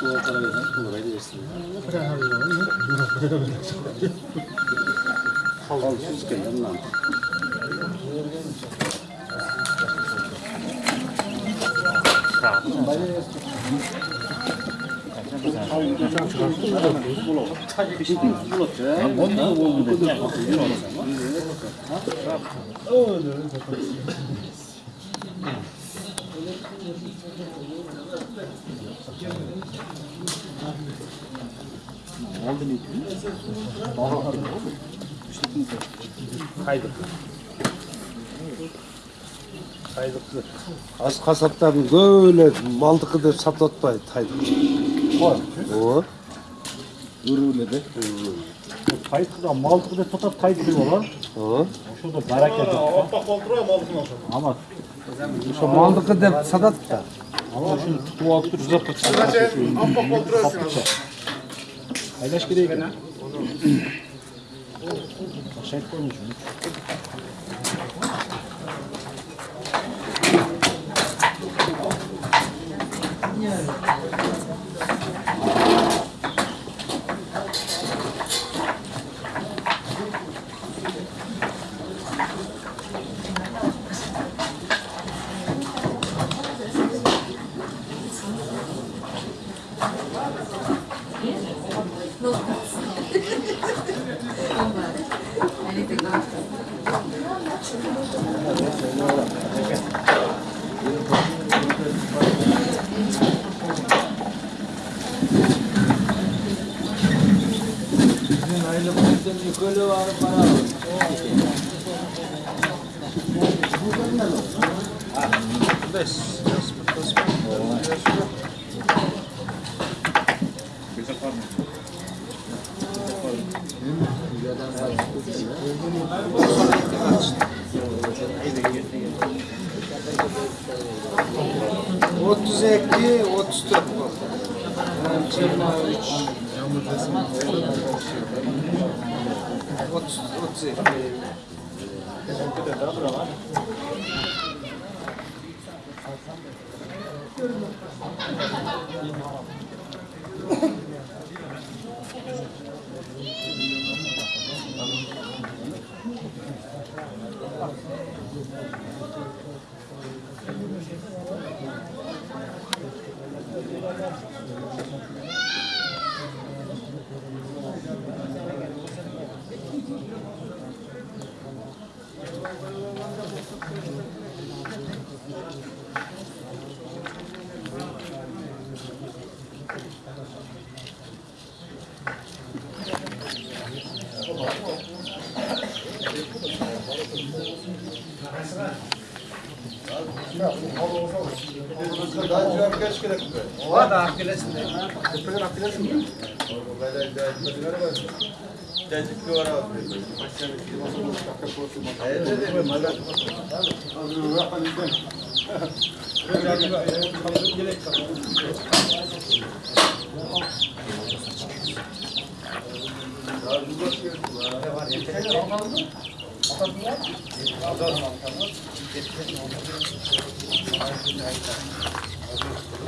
뭐라 되겠습니다. 그래가지고 하우 수수께 연남. 자, 어, 네, қайдық тайлықты аз қасаптардың көбіне малдықы деп сататпайды тайлық үруледі тайлықта малдықы деп сатады тайлық деп олар ошода барака деп ама ошо малдықы деп сатады да gereği gene. Şey koymuşum. Otuz iki, otuz dört What's, what's it? అప్పిలేసింది ఎప్పుడు కూడా అప్పిలేసింది Thank you.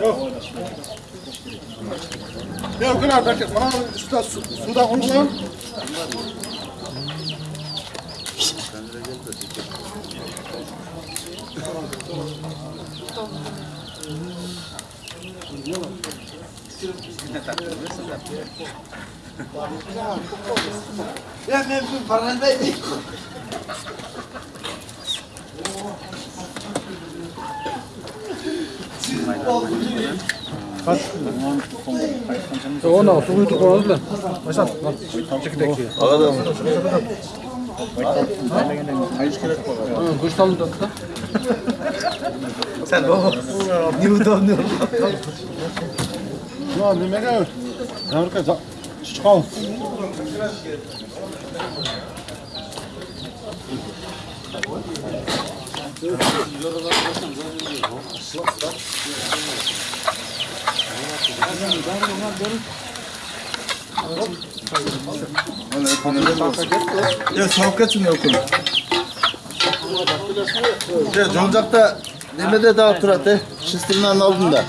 Yok. Yok gün arkadaşlar bana suda su, suda unulan. Ona su uyutuk oldu da. Başak. Kuştan mı tuttu? Ya ne kadar? Zamir kaza. Çıkalım. Ya sohbetsin yok onu. Ya Joncak'ta demede daha turatı. Şistirin aldın da.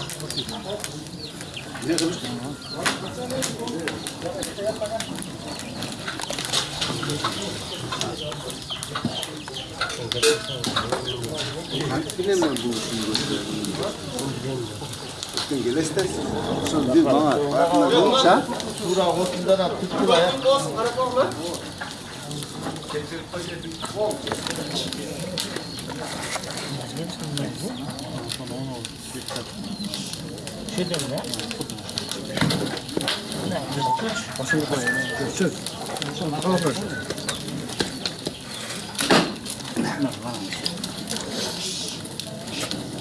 Bir bana. Sen? Sura hotundan at tuttu ya. Şey diyorum ya.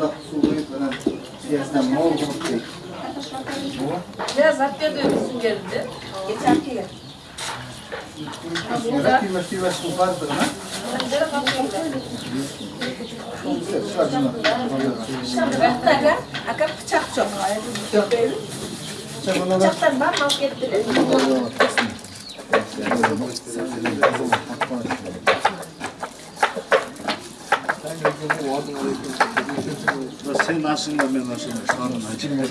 Bunda suyu falan siyasinden mol bulup değil. Biraz hatta dönmüşsün geldi. Geçerki gel. Kıymet kıymet kıymet su vardır ha. Bıraktılar Akar bıçak çok. Bıçaktan ben mal getirdim. Sen nasılsın da ben nasılsın? Sanın acı. Eee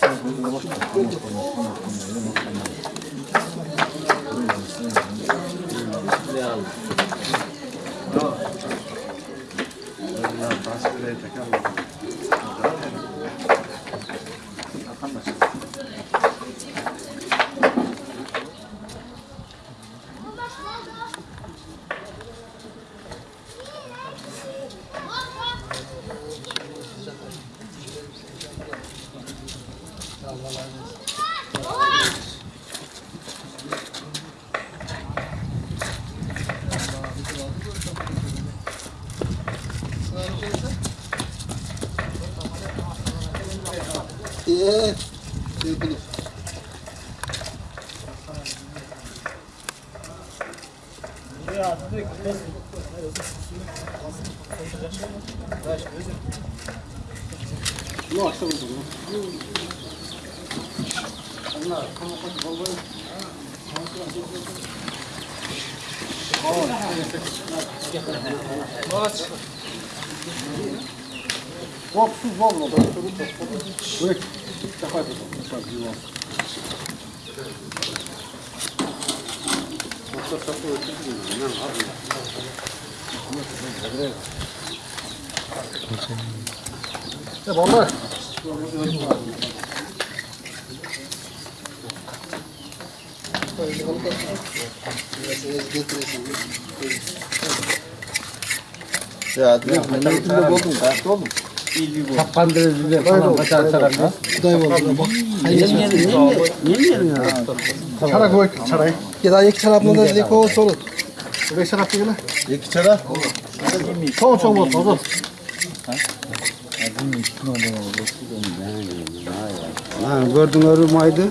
sevgili. Ну, а что вы думаете? Onlar pamuklu kolları Оп, всю волну, да, что рука Вы, давай потом, так, дела. Вот это такое, нам надо. Kapandırıcı falan kaçar tarafta. Çarak koy çaray. Ya iki tarafında da dedik o solu. Beş çarak değil mi? İki çara. Çoğu çoğu olsun. Ha, gördüğünüz maydı.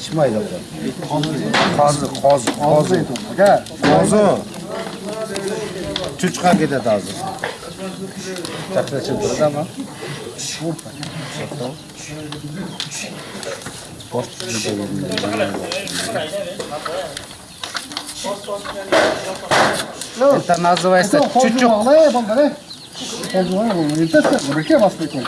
Şimaydı. Kazı, kazı, kazı. Kazı. Çuçka gider hazır. Takla çıldırdı ama. Vurpa. Post gidiyor. Ne yapalım ne? Oldu ne yapalım? Yeter. Buraya basmayı koy.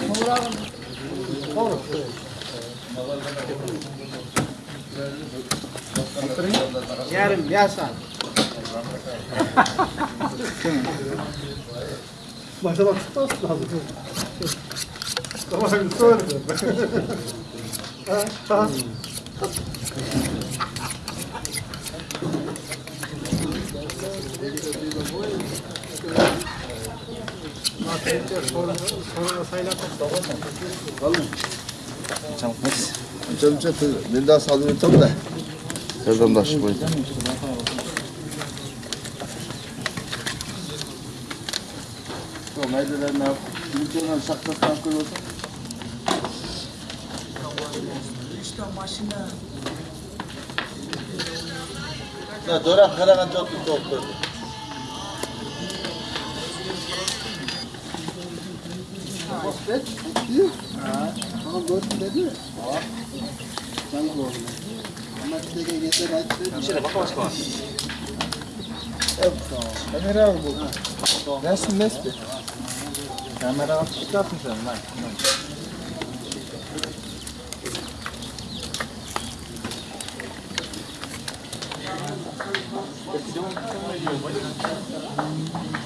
Yarım yasan. Başa bak tutmaz lazım. Tamam söyle. Ha, Çamça tır, bir daha salıyor tam da. Nereden taşı boyu? Meydeler ne yap? Ülkeler sakla sakla olsun. İşte maşine. Ya doğru, karakan çok tuttu. Bek, diyor. Ha. Ama gördün dedi mi? Ha. Ben de gördüm. Ama işte de yeter açtı. Bir şöyle bak bak bak. Kamera al bu. Nesin nesbi? Kamera al çıkartmış sen lan. Thank you.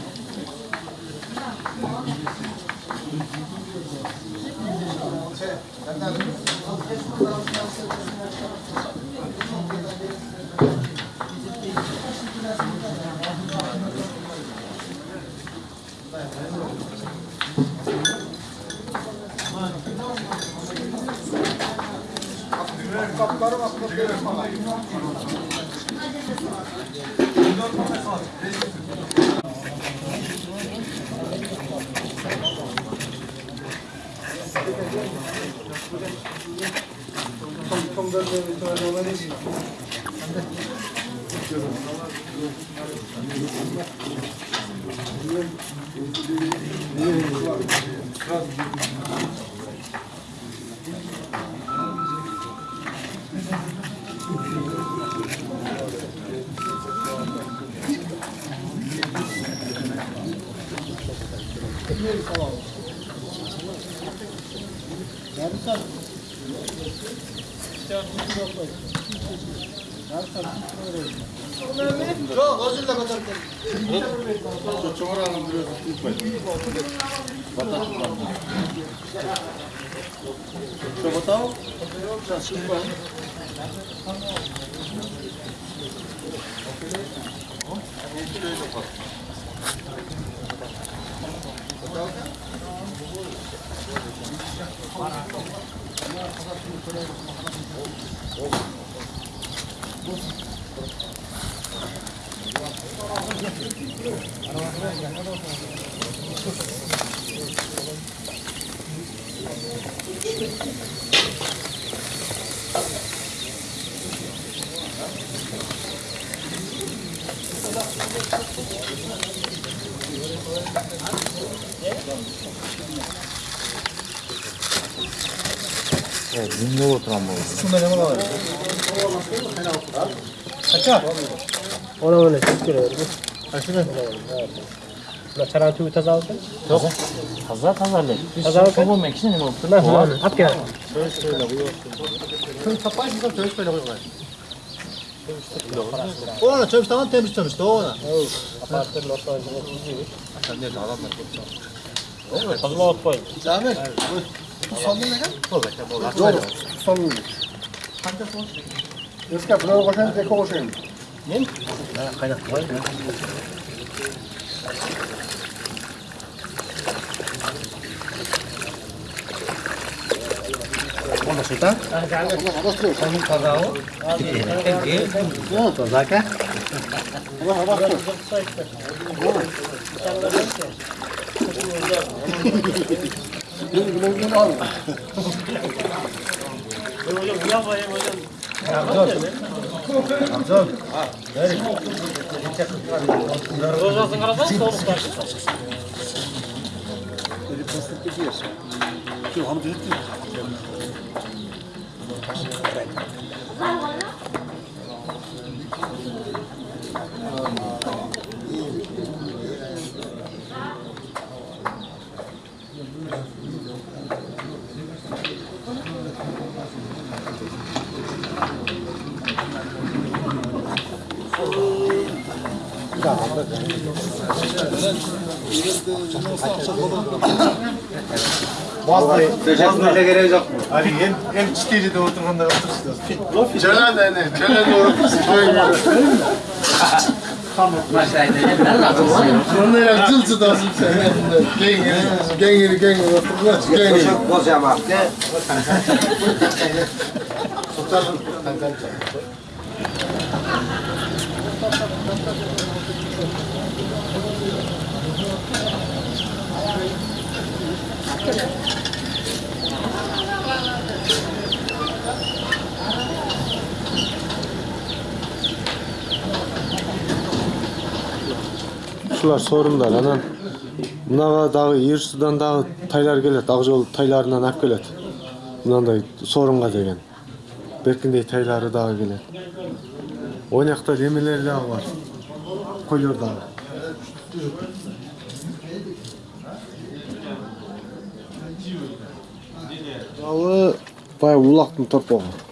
kapları bak kapları bak. 4 tane saat. 안돼 저쪽으로 그래서 뜰거이저거다자신발 네, 민요거트랑 먹어. 순간에 먹어야 돼. 가자. 오래 오래 죽기로. 시간 مثلا تو تزاوتن؟ تزاوت تزاوت تزاوت بابا مكشن ما بطلع هو حكى كنت فاش بس تشوف في لغوي وانا تشوف تمام تمش تمش تونا ابارت لو صار عشان نرجع على ما طب لو طيب سامر صلي لك طب طب صلي انت صوت يسكب لو غشان تكوشن Vem? Ela cai Vamos lá, né? Vamos soltar? Vamos Vamos, o. Vamos pagar cá. Vamos, vamos. Vamos. Vamos. Vamos. Vamos. Абзал. Дорожасын қарасаң, соғылыстан. Жоқ, Teşekkür gerek yok. Ali hem hem çiteli de oturanda otursun. Celal da ne? Celal de otursun. Onlara cıl cıl olsun sen. Gengiri, gengiri, gengiri otursun. Gengiri. Bozacağım abi. Şular sorunlar анан мынага дагы эр судан дагы тайлар келет ак жол тайларынан алып келет мынандай сорунга деген. Беркиндей тайлары дагы келет ойнакта немелер дагы бар. Койлор дагы Алы, э, бай улақтың тұрп торпағы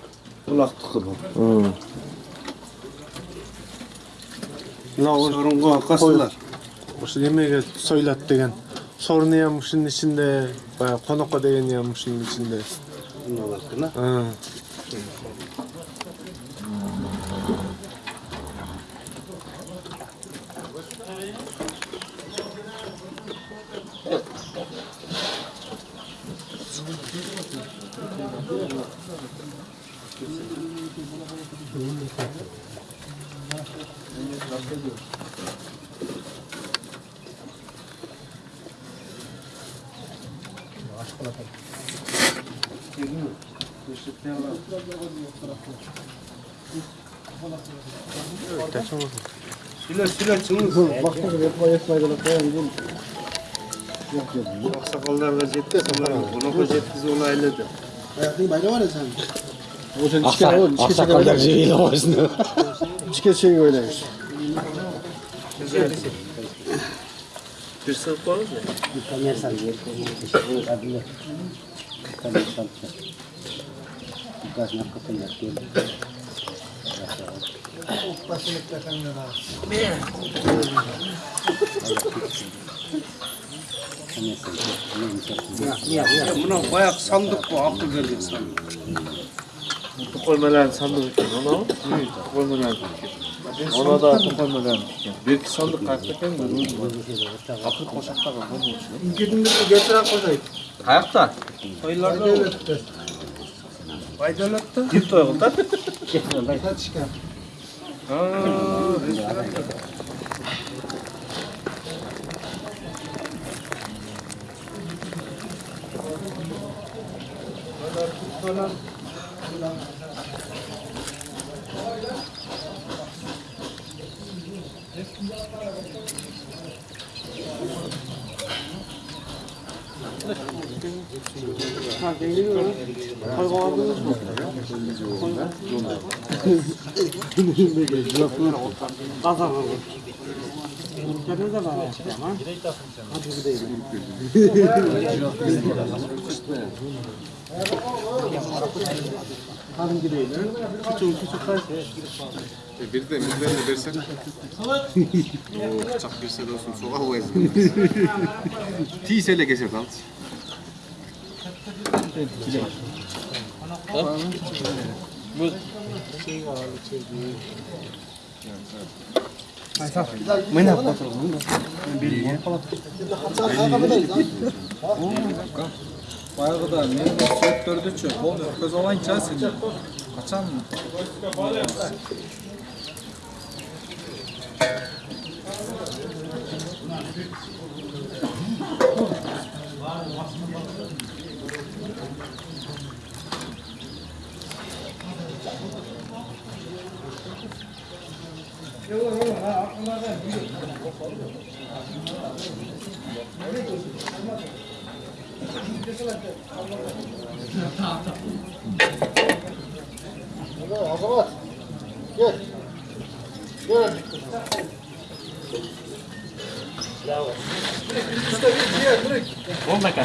улақтікі бұл. Мынау бұрынғы қасылар осы немеге сойлат деген. Сорын ям шының ішінде баяғы қонаққа деген ям шының ішінде. Мыналардікі Silah silah çıkmış. Bakın yapma yapmayalım. Yok yok. Aksakallar vaziyette sanırım. Bunu vaziyetsiz olaylıdır. Hayatın bayrağı var ya sen. O sen iki kere oğlum. İki kere kadar ceviyle başını. İki kere. Bir sırf var mı? Bir saniye saniye. Bir saniye saniye. Bir saniye. gaznak kapıya geldi. Başını takanlar Buna bayağı sandık bu aklı geldik sandık. To'qolmalarni sandiq ekan mana to'qolmalarni tikkan mana da to'qolmalarni tikkan bu yergi sandiq qayerda ekan oqib qo'shaqqa qo'ymoqchi unga qo'yaylik qayoqda qo'ylarda Baydolatda? Deb to'y qildi. Satishgan. Ha, Thank you. Ha geliyor. Hayvanlarınız mı? Dinlerinde geliyor. Kazanırım. Kendine de bir bana açacağım ha. Hadi gidelim. Hadi gidelim. Küçük küçük kaç. E bir de bizden de versen. Oo, bıçak bir sene olsun. Soğuk o ezgiler. Tisele geçer lan etkili. Tamam. Bu Mana apa tu? Da ne soğuk dördü çöp. Oğlum köz olan içersin. Kaçan? Thank you. olur olur ha aklımda değil. Azamat. Gel. Gel. Bravo. Bom dakika.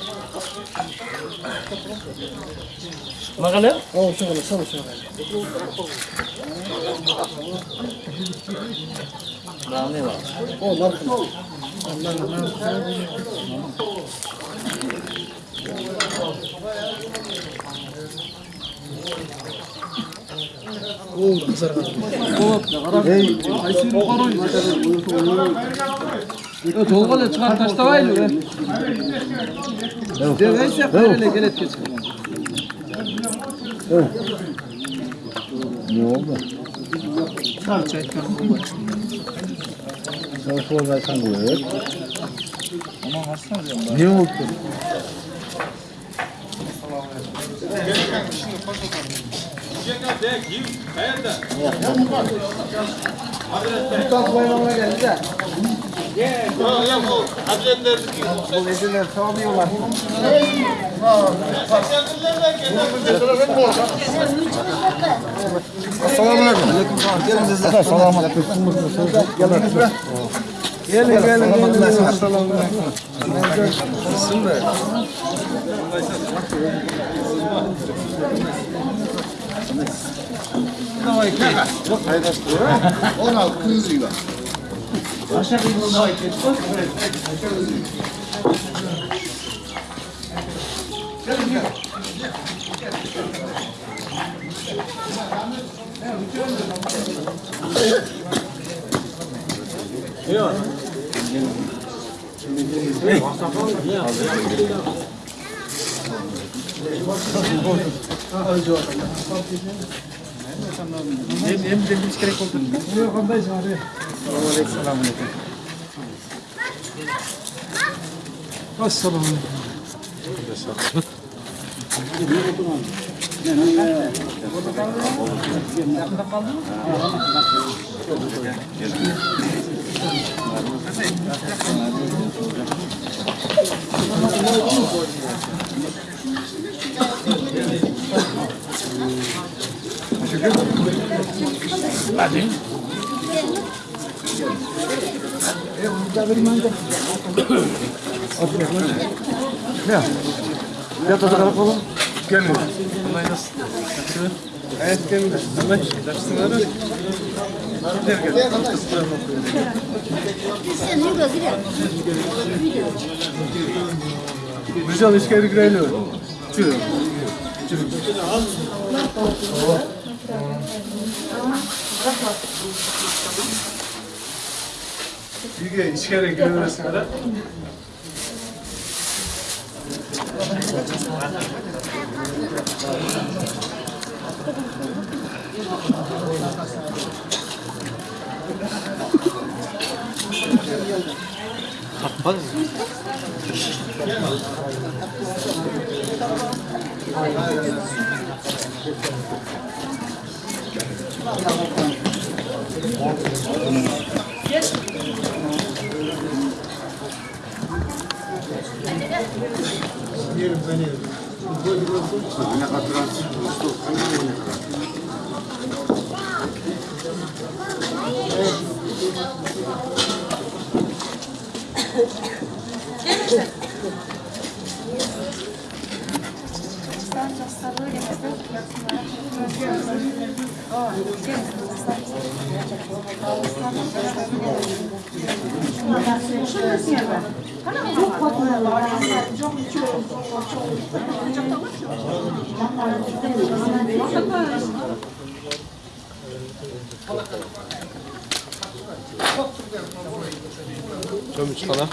먹을래요? 어, 저거, 저거, 저거. 마음에 와. 어, 나도. 나도, 나도. 오, 그 사람. 어, 에이, 아이스 먹어라. 이거 저거는 차 다시 타와야지. Deve şekerle gelip geçin. Ne oldu? Sağ çekten bu var. Sağ sol versen bu evet. Ama hasta diyorum. Ne oldu? Hayır da. Hazretler. Mutlak bayramına geldi de. Bu eziler sağlıyorlar. Selamun aleyküm. Gelin sizler. Selamun aleyküm. Gelin gelin gelin. Selamun aleyküm. Nasılsın be? Çok paylaştı. 16 kızıyla. Sasha didn't like it. Look at it. I chose it. Get it, get it. Yok. Hem de bir kere koltuğum. Yok, ondayız abi. Selamun aleyküm. Assalamu aleyküm. Hadi. Ya. Ya da kalk oğlum. Gelmiyor. Bunlar nasıl? Evet gelmiyor. Bunlar dersler var. Güzel işkeri girelim. Çürü. Çürü. Bakma. 이게 이 시간을 기다렸습니다. 바빠. Yes. Еле понятно. Вроде бы отсутствует. У меня как раз что, у меня как раз. Следующее. Çok mutlu.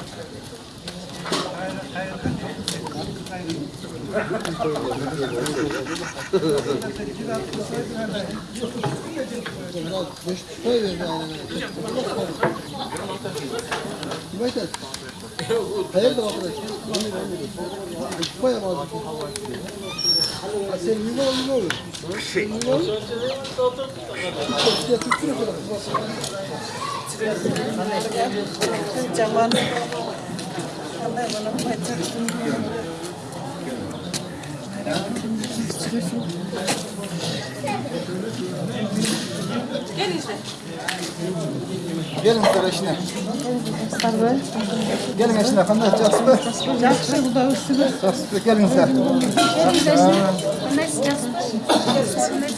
Hayırdır arkadaş? Bayağı bazı. Sen yuva olur ne olur? Sen yuva olur. Ya tutsun o kadar. Cavan. Allah bana bacak. Gelin sizler eşine. Gelin eşine efendim. Casper. Casper bu da ısırır. Casper gelin sizler. Gelin eşine. Mes Casper. Mes Casper.